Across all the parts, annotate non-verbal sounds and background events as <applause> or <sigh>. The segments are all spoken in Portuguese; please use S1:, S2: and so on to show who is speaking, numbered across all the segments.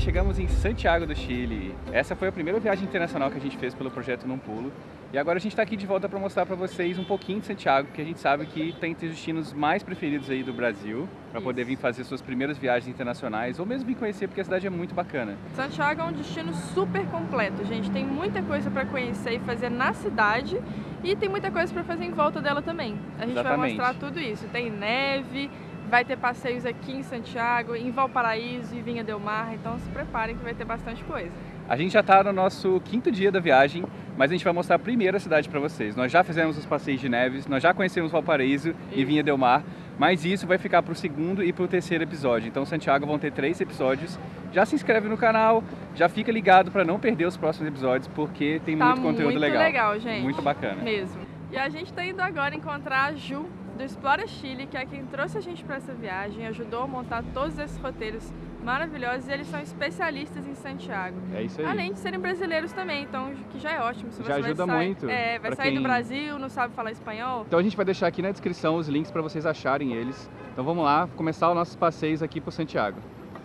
S1: chegamos em Santiago do Chile. Essa foi a primeira viagem internacional que a gente fez pelo projeto Num Pulo. E agora a gente está aqui de volta para mostrar para vocês um pouquinho de Santiago, que a gente sabe que tem entre os destinos mais preferidos aí do Brasil, para poder vir fazer suas primeiras viagens internacionais, ou mesmo vir conhecer, porque a cidade é muito bacana.
S2: Santiago é um destino super completo, gente. Tem muita coisa para conhecer e fazer na cidade, e tem muita coisa para fazer em volta dela também. A gente
S1: Exatamente.
S2: vai mostrar tudo isso. Tem neve, vai ter passeios aqui em Santiago, em Valparaíso e Vinha Del Mar, então se preparem que vai ter bastante coisa.
S1: A gente já está no nosso quinto dia da viagem, mas a gente vai mostrar a cidade para vocês. Nós já fizemos os passeios de neves, nós já conhecemos Valparaíso e Vinha Del Mar, mas isso vai ficar para o segundo e para o terceiro episódio. Então, Santiago vão ter três episódios. Já se inscreve no canal, já fica ligado para não perder os próximos episódios, porque tem
S2: tá
S1: muito conteúdo
S2: muito
S1: legal.
S2: legal, gente.
S1: Muito bacana.
S2: Mesmo. E a gente está indo agora encontrar a Ju do Explora Chile, que é quem trouxe a gente para essa viagem, ajudou a montar todos esses roteiros maravilhosos e eles são especialistas em Santiago.
S1: É isso aí.
S2: Além de serem brasileiros também, então que já é ótimo. Se
S1: Já
S2: você
S1: ajuda
S2: vai sair,
S1: muito
S2: É, vai sair do
S1: quem-
S2: Brasil, não sabe falar espanhol.
S1: Então a gente vai deixar aqui na descrição os links para vocês acharem eles. Então vamos lá, começar os nossos passeios aqui por Santiago.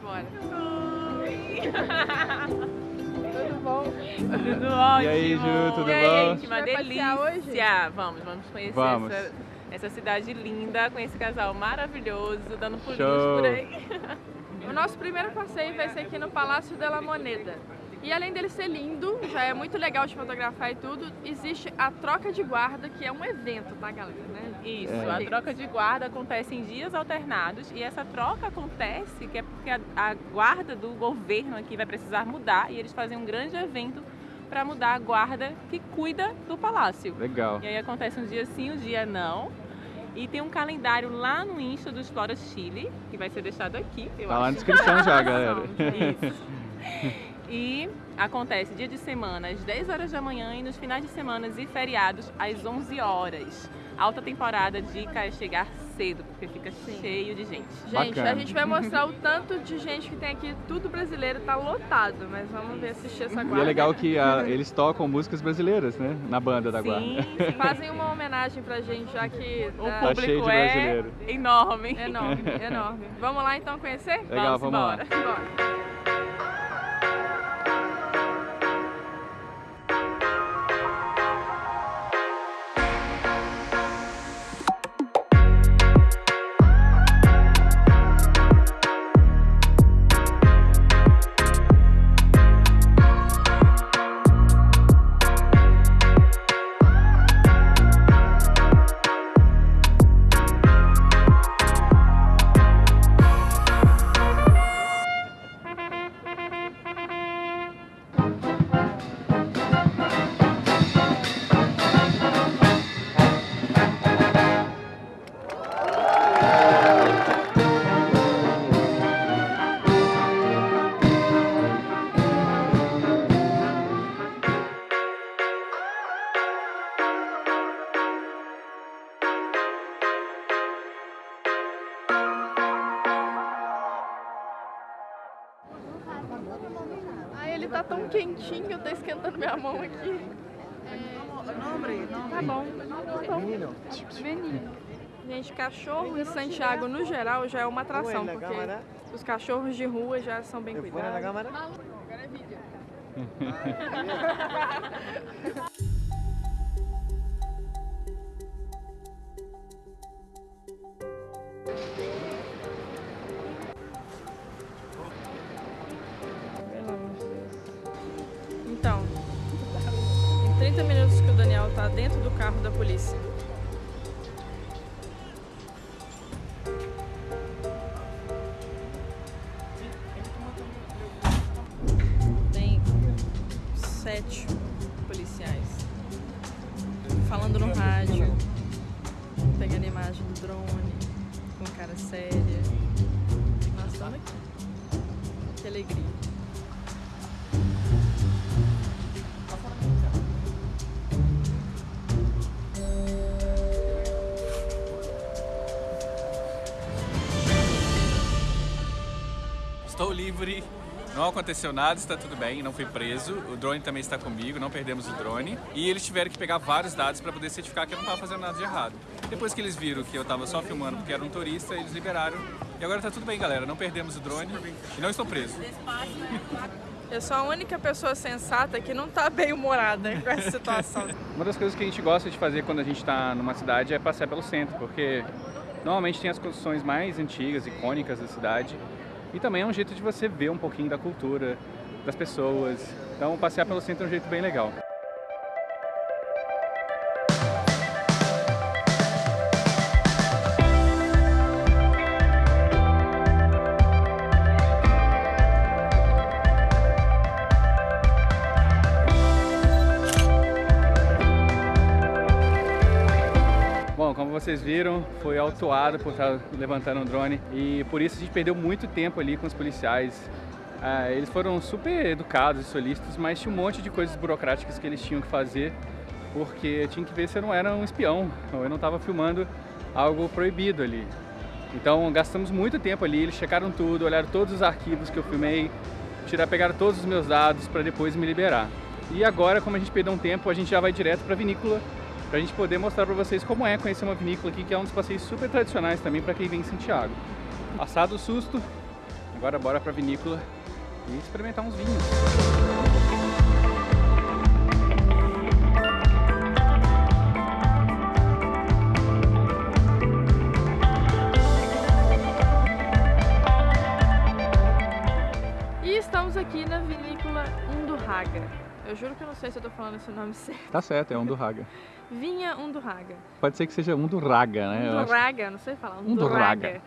S2: Bora. <laughs> Tudo bom?
S3: Tudo ótimo.
S1: E aí, Ju, tudo
S3: e aí,
S1: bom?
S3: gente, uma delícia. Vamos, vamos conhecer
S1: Vamos.
S3: Essa, essa cidade linda, com esse casal maravilhoso, dando pulinhos
S1: Show.
S3: por aí.
S2: O nosso primeiro passeio vai ser aqui no Palácio de la Moneda. E além dele ser lindo, já é muito legal de fotografar e tudo, existe a troca de guarda, que é um evento, tá, galera? Né?
S3: Isso,
S1: É.
S3: a troca de guarda acontece em dias alternados e essa troca acontece que é porque a, a guarda do governo aqui vai precisar mudar e eles fazem um grande evento para mudar a guarda que cuida do palácio.
S1: Legal.
S3: E aí acontece um dia sim, um dia não. E tem um calendário lá no Insta do Explora Chile, que vai ser deixado aqui, eu
S1: Tá lá na
S3: acho.
S1: descrição já, <laughs> galera.
S3: Isso. E acontece dia de semana às 10 horas da manhã e nos finais de semana e feriados às 11 horas. Alta temporada, dica é chegar cedo, porque fica cheio de gente.
S2: Gente,
S1: Bacana.
S2: a gente vai mostrar o tanto de gente que tem aqui, tudo brasileiro, tá lotado, mas vamos ver assistir essa
S1: E
S2: guarda.
S1: é legal que ah, eles tocam músicas brasileiras, né? Na banda da guarda.
S3: Sim,
S2: Fazem uma homenagem pra gente, já que
S3: o
S2: tá
S1: Tá cheio
S3: público
S1: de
S3: é
S1: brasileiro.
S3: enorme.
S2: enorme, enorme. Vamos lá então conhecer?
S1: Legal, vamos lá.
S3: embora.
S2: Bora. Quentinho, tá esquentando minha mão aqui. Tá bom. Tá bom. Menino. Gente, cachorro em Santiago, no geral, já é uma atração, porque os cachorros de rua já são bem cuidados. <laughs> <laughs> que o Daniel tá dentro do carro da polícia. Tem sete policiais falando no rádio, pegando imagem do drone, com cara séria. Nós estamos aqui. Que alegria.
S4: Estou livre
S1: Não aconteceu nada, está tudo bem, não fui preso. O drone também está comigo, não perdemos o drone. E eles tiveram que pegar vários dados para poder certificar que eu não estava fazendo nada de errado. Depois que eles viram que eu estava só filmando porque era um turista, eles liberaram. E agora está tudo bem, galera. Não perdemos o drone e não estou preso.
S2: Eu sou a única pessoa sensata que não está bem humorada com essa situação. <laughs>
S1: Uma das coisas que a gente gosta de fazer quando a gente está numa cidade é passear pelo centro, porque normalmente tem as construções mais antigas, icônicas da cidade, e também é um jeito de você ver um pouquinho da cultura, das pessoas. Então passear pelo centro é um jeito bem legal. Vocês viram, foi autuado por estar levantando um drone e por isso a gente perdeu muito tempo ali com os policiais. Ah, eles foram super educados e solícitos, mas tinha um monte de coisas burocráticas que eles tinham que fazer porque tinha que ver se eu não era um espião ou eu não estava filmando algo proibido ali. Então gastamos muito tempo ali, eles checaram tudo, olharam todos os arquivos que eu filmei, tirar, pegaram todos os meus dados para depois me liberar. E agora, como a gente perdeu um tempo, a gente já vai direto para a vinícola para a gente poder mostrar para vocês como é conhecer uma vinícola aqui, que é um dos passeios super tradicionais também para quem vem em Santiago. Passado o susto, agora bora para a vinícola e experimentar uns vinhos.
S2: E estamos aqui na vinícola Undurraga. Eu juro que eu não sei se eu tô falando esse nome <laughs> certo.
S1: Tá certo, é Undurraga.
S2: Vinha Undurraga.
S1: Pode ser que seja Undurraga, né?
S2: Undurraga, não sei falar. Undurraga.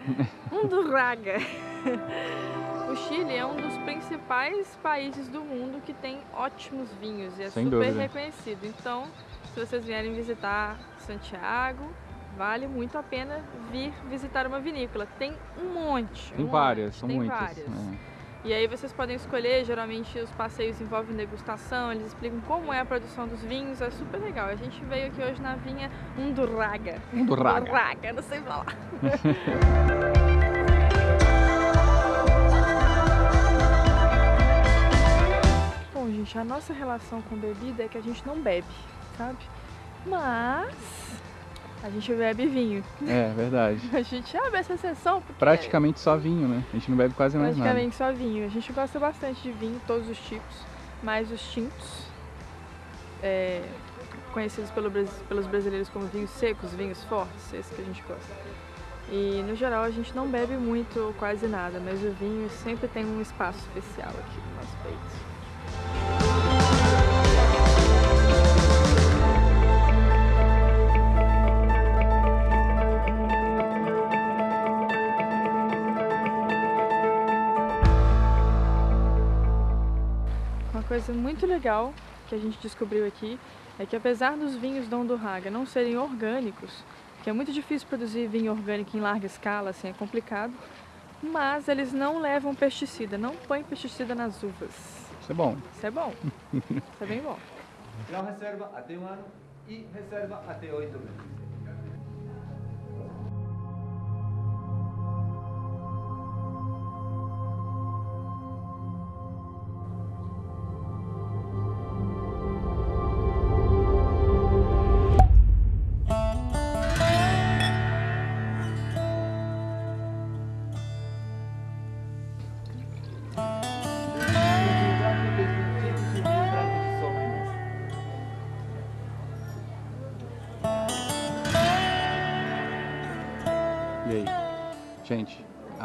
S2: Undurraga. <laughs> <laughs> o Chile é um dos principais países do mundo que tem ótimos vinhos e é Sem super dúvida. reconhecido. Então, se vocês vierem visitar Santiago, vale muito a pena vir visitar uma vinícola. Tem um monte.
S1: Tem
S2: um
S1: várias,
S2: monte,
S1: são
S2: tem
S1: muitas.
S2: Várias.
S1: É.
S2: E aí vocês podem escolher, geralmente os passeios envolvem degustação, eles explicam como é a produção dos vinhos, é super legal. A gente veio aqui hoje na vinha Undurraga.
S1: Undurraga.
S2: Undurraga, não sei falar. <laughs> Bom, gente, a nossa relação com bebida é que a gente não bebe, sabe? Mas a gente bebe vinho.
S1: É, verdade. <laughs>
S2: A gente abre essa sessão porque...
S1: Praticamente só vinho, né? A gente não bebe quase mais
S2: nada. Praticamente só vinho. A gente gosta bastante de vinho, todos os tipos, mais os tintos, é, conhecidos pelo, pelos brasileiros como vinhos secos, vinhos fortes, esse que a gente gosta. E no geral a gente não bebe muito, quase nada, mas o vinho sempre tem um espaço especial aqui no nosso peito. Muito legal que a gente descobriu aqui é que apesar dos vinhos Dom do Raga não serem orgânicos, que é muito difícil produzir vinho orgânico em larga escala, assim, é complicado, mas eles não levam pesticida, não põem pesticida nas uvas.
S1: Isso é bom.
S2: Isso é bom. Isso é bem bom.
S4: Não reserva até um ano e reserva até oito meses.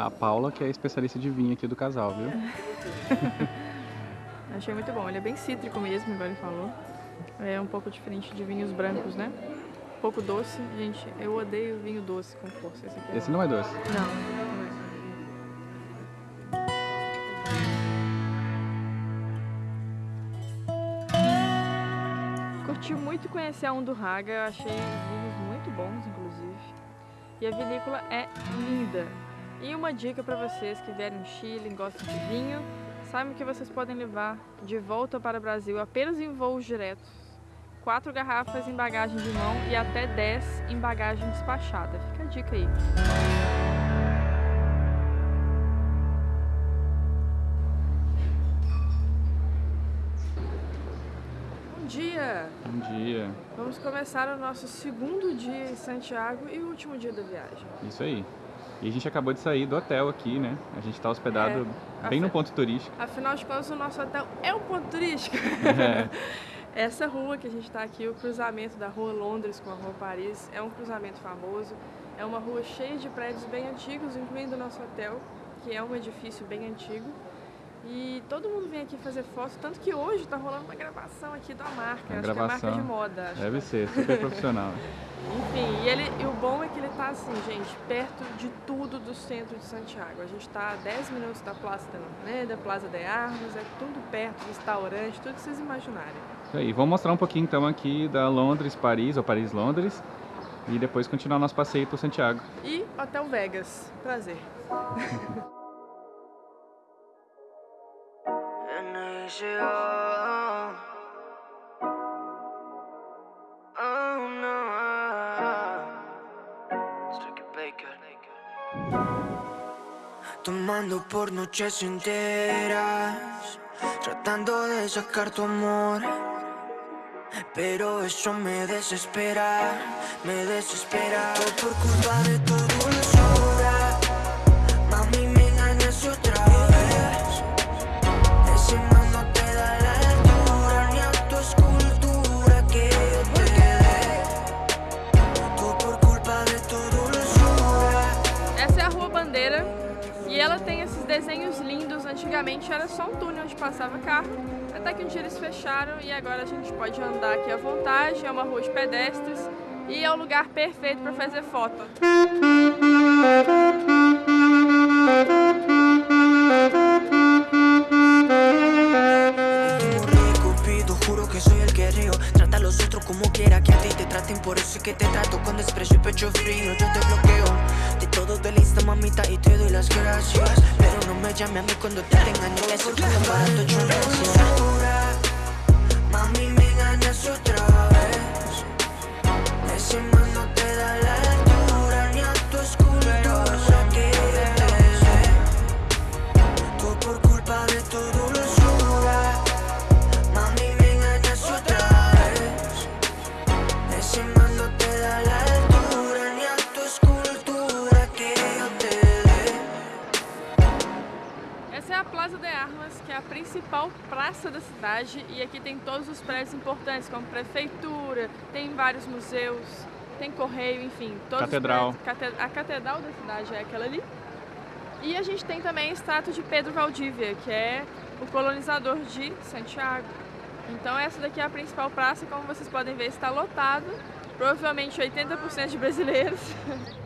S1: A Paula que é a especialista de vinho aqui do casal, viu? <laughs>
S2: Achei muito bom. Ele é bem cítrico mesmo, igual ele falou. É um pouco diferente de vinhos brancos, né? Um pouco doce. Gente, eu odeio vinho doce com força.
S1: Esse, é Esse não é doce?
S2: Não. Curti muito conhecer a Undurraga. Achei vinhos muito bons, inclusive. E a vinícola é linda. E uma dica para vocês que vierem do Chile e gostam de vinho, saibam que vocês podem levar de volta para o Brasil apenas em voos diretos. 4 garrafas em bagagem de mão e até 10 em bagagem despachada. Fica a dica aí. Bom dia!
S1: Bom dia!
S2: Vamos começar o nosso segundo dia em Santiago e o último dia da viagem.
S1: Isso aí. E a gente acabou de sair do hotel aqui, né? A gente tá hospedado
S2: É,
S1: bem
S2: a
S1: no ponto turístico.
S2: Afinal de contas, o nosso hotel é um ponto turístico.
S1: É. <laughs>
S2: Essa rua que a gente está aqui, o cruzamento da rua Londres com a rua Paris, é um cruzamento famoso. É uma rua cheia de prédios bem antigos, incluindo o nosso hotel, que é um edifício bem antigo. E todo mundo vem aqui fazer foto, tanto que hoje está rolando uma gravação aqui da marca. Acho que é a marca
S1: gravação.
S2: de moda.
S1: Deve ser, super profissional. <laughs>
S2: Enfim, e, ele, e o bom é que ele tá assim, gente, perto de tudo do centro de Santiago. A gente tá a 10 minutos da Praça da Plaza de Armas, é tudo perto, restaurante, tudo que vocês imaginarem.
S1: Isso aí. Vamos mostrar um pouquinho então aqui da Londres, Paris, ou Paris-Londres. E depois continuar nosso passeio por Santiago.
S2: E Hotel Vegas, prazer. <laughs>
S5: NCO. Oh no. Tomando por noches enteras, tratando de sacar tu amor. Pero eso me desespera, me desespera. Todo por culpa de tu
S2: fecharam e agora a gente pode andar aqui à vontade. É uma rua de pedestres e é o lugar perfeito para fazer foto.
S5: Como quiera que a ti te traten. Por es que te trato con desprecio y pecho frío. Yo te bloqueo de todo de lista, mamita, y te doy las gracias. Pero no me llame a mí cuando te engaño. Eso es un barato. Mami, me engañas
S2: principal praça da cidade e aqui tem todos os prédios importantes, como prefeitura, tem vários museus, tem correio, enfim, todos
S1: Catedral.
S2: os prédios. A catedral da cidade é aquela ali. E a gente tem também a estátua de Pedro Valdívia, que é o colonizador de Santiago. Então essa daqui é a principal praça, como vocês podem ver, está lotado, provavelmente 80% de brasileiros. <laughs>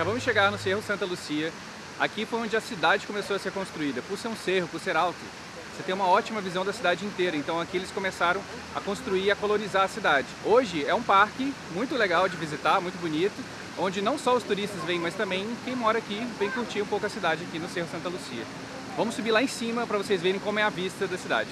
S1: Acabamos de chegar no Cerro Santa Lucia. Aqui foi onde a cidade começou a ser construída. Por ser um cerro, por ser alto, você tem uma ótima visão da cidade inteira. Então aqui eles começaram a construir e a colonizar a cidade. Hoje é um parque muito legal de visitar, muito bonito, onde não só os turistas vêm, mas também quem mora aqui vem curtir um pouco a cidade aqui no Cerro Santa Lucia. Vamos subir lá em cima para vocês verem como é a vista da cidade.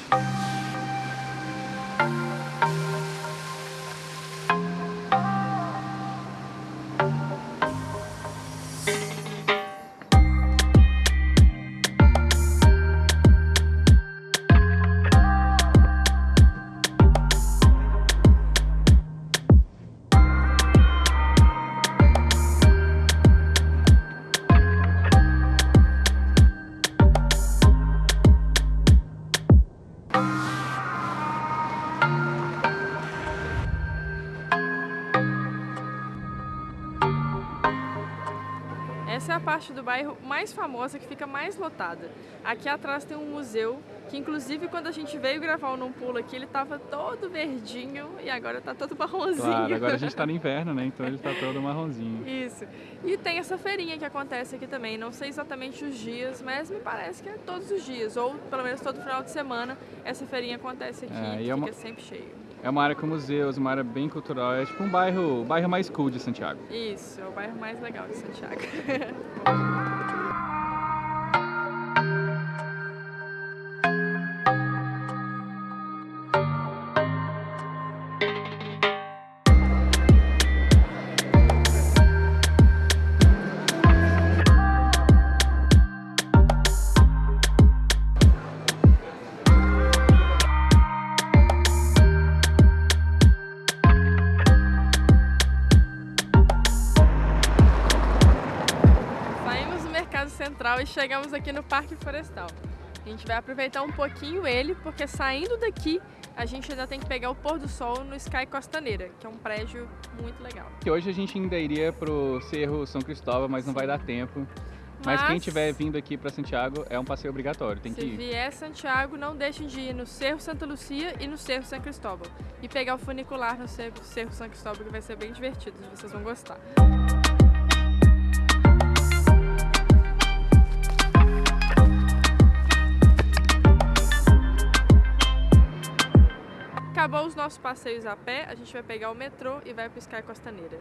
S2: Essa é a parte do bairro mais famosa, que fica mais lotada. Aqui atrás tem um museu, que inclusive quando a gente veio gravar o Não Pula aqui, ele tava todo verdinho e agora tá todo <laughs> marronzinho.
S1: Claro, agora a gente está no inverno, né? Então ele está todo marronzinho.
S2: Isso. E tem essa feirinha que acontece aqui também. Não sei exatamente os dias, mas me parece que é todos os dias, ou pelo menos todo final de semana, essa feirinha acontece aqui,
S1: É, e é uma-
S2: fica sempre cheio.
S1: É uma área com museus, uma área bem cultural. É tipo um bairro, bairro mais cool de Santiago.
S2: Isso, é o bairro mais legal de Santiago. <laughs> chegamos aqui no Parque Florestal. A gente vai aproveitar um pouquinho ele, porque saindo daqui a gente ainda tem que pegar o pôr do sol no Sky Costaneira, que é um prédio muito legal.
S1: Que hoje a gente ainda iria pro Cerro São Cristóvão, mas não vai dar tempo. Mas, quem estiver vindo aqui para Santiago é um passeio obrigatório, tem que ir.
S2: Se vier Santiago, não deixem de ir no Cerro Santa Lucia e no Cerro São Cristóvão. E pegar o funicular no Cerro, Cerro São Cristóvão, que vai ser bem divertido, vocês vão gostar. Acabou os nossos passeios a pé, a gente vai pegar o metrô e vai para o Sky Costaneira.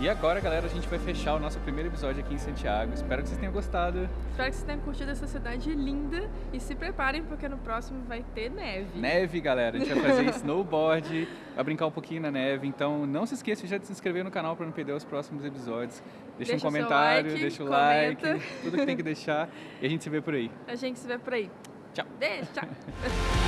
S1: E agora, galera, a gente vai fechar o nosso primeiro episódio aqui em Santiago. Espero que vocês tenham gostado.
S2: Espero que vocês tenham curtido essa cidade linda e se preparem porque no próximo vai ter neve.
S1: Neve, galera. A gente vai fazer <laughs> snowboard, vai brincar um pouquinho na neve. Então não se esqueça já de se inscrever no canal para não perder os próximos episódios. Deixa,
S2: Deixa
S1: um comentário,
S2: like,
S1: deixa o
S2: comenta.
S1: like, tudo que tem que deixar. E a gente se vê por aí. <laughs>
S2: A gente se vê por aí.
S1: Tchau.
S2: Beijo, tchau. <laughs>